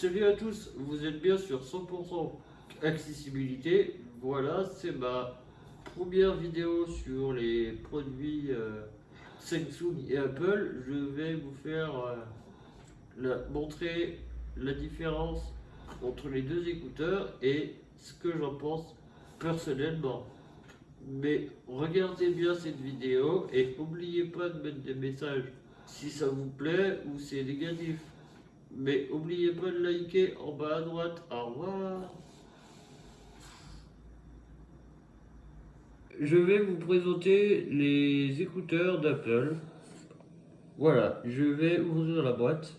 Salut à tous, vous êtes bien sur 100% accessibilité. Voilà, c'est ma première vidéo sur les produits euh, Samsung et Apple. Je vais vous faire euh, montrer la différence entre les deux écouteurs et ce que j'en pense personnellement. Mais regardez bien cette vidéo et n'oubliez pas de mettre des messages si ça vous plaît ou c'est négatif. Mais n'oubliez pas de liker en bas à droite. Au revoir. Je vais vous présenter les écouteurs d'Apple. Voilà, je vais ouvrir la boîte.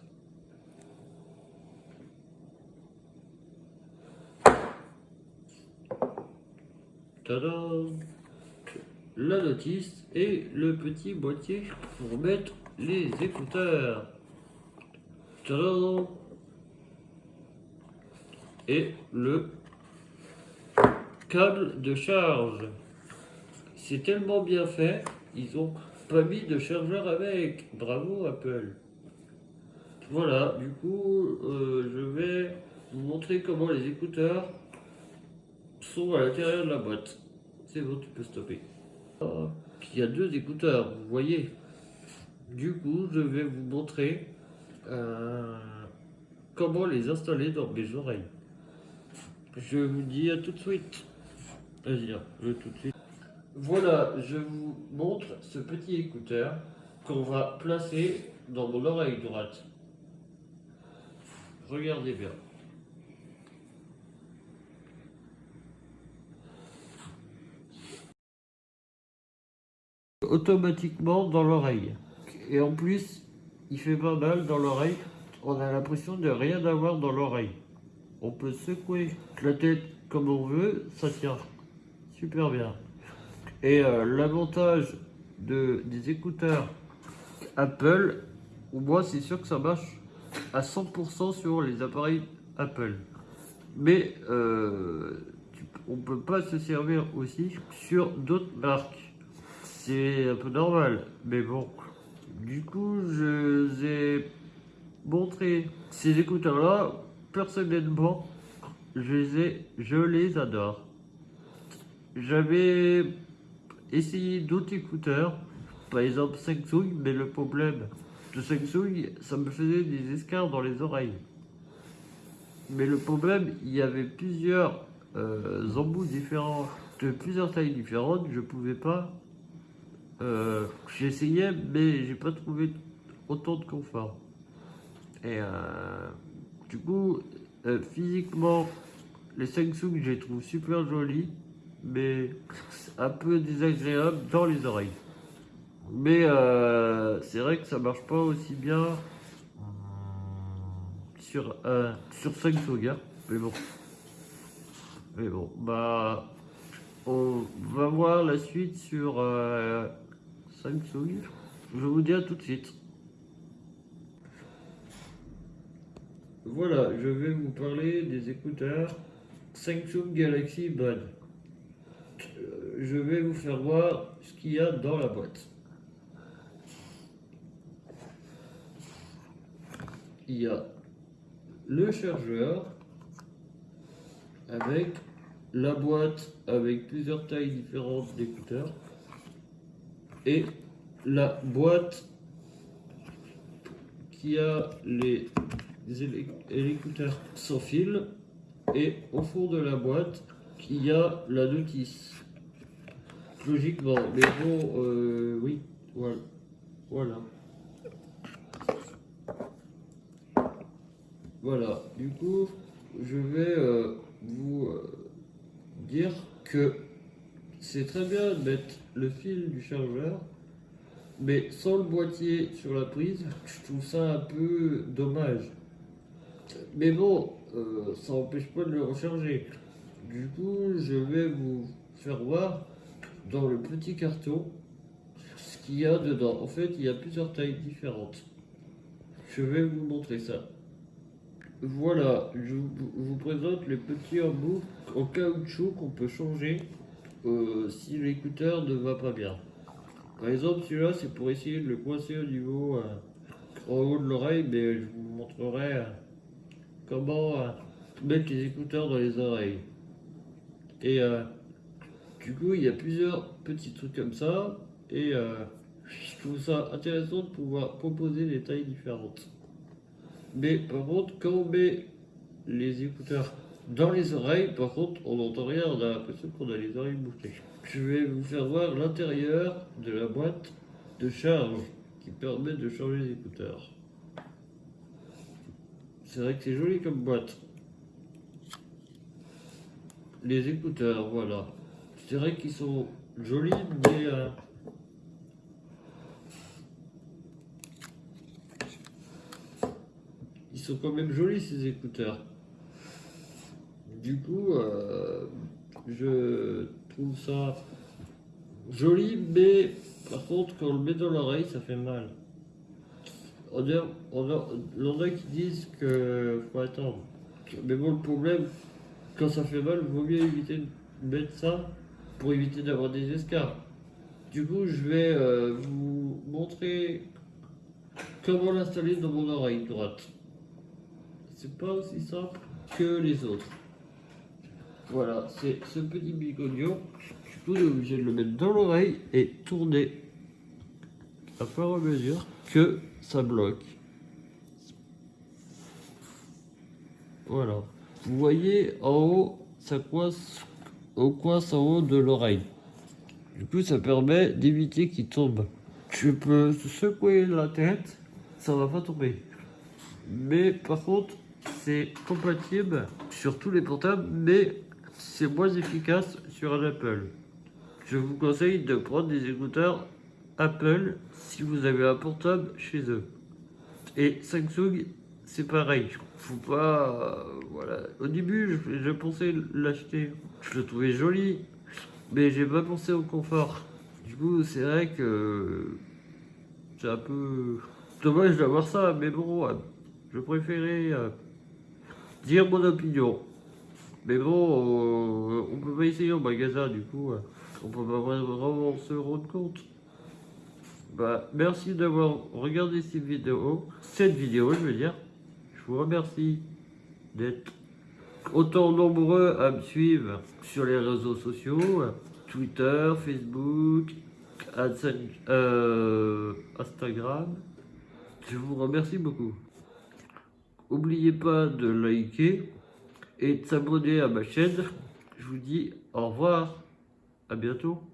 La notice et le petit boîtier pour mettre les écouteurs. Et le câble de charge. C'est tellement bien fait, ils ont pas mis de chargeur avec. Bravo Apple. Voilà, du coup, euh, je vais vous montrer comment les écouteurs sont à l'intérieur de la boîte. C'est bon, tu peux stopper. il y a deux écouteurs, vous voyez. Du coup, je vais vous montrer euh, comment les installer dans mes oreilles? Je vous dis à tout de suite. Vas-y, hein, tout de suite. Voilà, je vous montre ce petit écouteur qu'on va placer dans mon oreille droite. Regardez bien. automatiquement dans l'oreille. Et en plus, il fait pas mal dans l'oreille. On a l'impression de rien avoir dans l'oreille. On peut secouer la tête comme on veut, ça tient super bien. Et euh, l'avantage de, des écouteurs Apple, moi c'est sûr que ça marche à 100% sur les appareils Apple. Mais euh, on peut pas se servir aussi sur d'autres marques c'est un peu normal, mais bon. Du coup, je vous ai montré ces écouteurs-là. Personnellement, je les, je les adore. J'avais essayé d'autres écouteurs, par exemple Samsung, mais le problème de Samsung, ça me faisait des escarres dans les oreilles. Mais le problème, il y avait plusieurs euh, embouts différents, de plusieurs tailles différentes, je pouvais pas euh, j'ai essayé, mais j'ai pas trouvé autant de confort. Et euh, du coup, euh, physiquement, les Samsung, je les trouve super jolis, mais un peu désagréable dans les oreilles. Mais c'est vrai que ça marche pas aussi bien sur, sur Samsung, hein. mais bon. Mais bon, bah, on va voir la suite sur Samsung. Je vous dis à tout de suite. Voilà, je vais vous parler des écouteurs Samsung Galaxy Buds. Euh, je vais vous faire voir ce qu'il y a dans la boîte. Il y a le chargeur avec la boîte avec plusieurs tailles différentes d'écouteurs et la boîte qui a les, écouteurs sans fil et au fond de la boîte y a la notice. Logiquement mais bon euh, oui voilà. Voilà. Voilà. Du coup je vais euh, vous euh, dire que c'est très bien de mettre le fil du chargeur, mais sans le boîtier sur la prise, je trouve ça un peu dommage. Mais bon, euh, ça n'empêche pas de le recharger. Du coup, je vais vous faire voir dans le petit carton ce qu'il y a dedans. En fait, il y a plusieurs tailles différentes. Je vais vous montrer ça. Voilà, je vous présente les petits embouts en caoutchouc qu'on peut changer euh, si l'écouteur ne va pas bien. Par exemple, celui-là, c'est pour essayer de le coincer au niveau, euh, au haut de l'oreille, mais je vous montrerai euh, comment mettre les écouteurs dans les oreilles. Et du coup, il y a plusieurs petits trucs comme ça. Et je trouve ça intéressant de pouvoir proposer des tailles différentes. Mais par contre, quand on met les écouteurs dans les oreilles, par contre, on n'entend rien, on a l'impression qu'on a les oreilles bouclées. Je vais vous faire voir l'intérieur de la boîte de charge qui permet de changer les écouteurs. C'est vrai que c'est joli comme boîte. Les écouteurs, voilà. C'est vrai qu'ils sont jolis, mais... euh, Ils sont quand même jolis ces écouteurs. Du coup, euh, je trouve ça joli, mais par contre, quand on le met dans l'oreille, ça fait mal. On a, on a, qui disent que faut attendre. Mais bon, le problème, quand ça fait mal, il vaut mieux éviter de mettre ça pour éviter d'avoir des escarres. Du coup, je vais euh, vous montrer comment l'installer dans mon oreille droite. C'est pas aussi simple que les autres. Voilà, c'est ce petit. Du coup, on est obligé de le mettre dans l'oreille et tourner à fur et à mesure que ça bloque. Voilà. Vous voyez en haut, ça coince au coince en haut de l'oreille. Du coup, ça permet d'éviter qu'il tombe. Je peux secouer la tête, ça va pas tomber. Mais par contre, c'est compatible sur tous les portables, mais c'est moins efficace sur un Apple. Je vous conseille de prendre des écouteurs Apple si vous avez un portable chez eux. Et Samsung, c'est pareil. Faut pas. euh, voilà. Au début, je, pensais l'acheter. Je le trouvais joli, mais j'ai pas pensé au confort. Du coup, c'est vrai que c'est un peu dommage d'avoir ça, mais bon, euh, je préférais euh, dire mon opinion. Mais bon, euh, on peut pas essayer au magasin, du coup, euh, on peut pas vraiment se rendre compte. Bah, merci d'avoir regardé cette vidéo, cette vidéo, je veux dire. Je vous remercie d'être autant nombreux à me suivre sur les réseaux sociaux, Twitter, Facebook, euh, Instagram. Je vous remercie beaucoup. N'oubliez pas de liker et de s'abonner à ma chaîne. Je vous dis au revoir. À bientôt.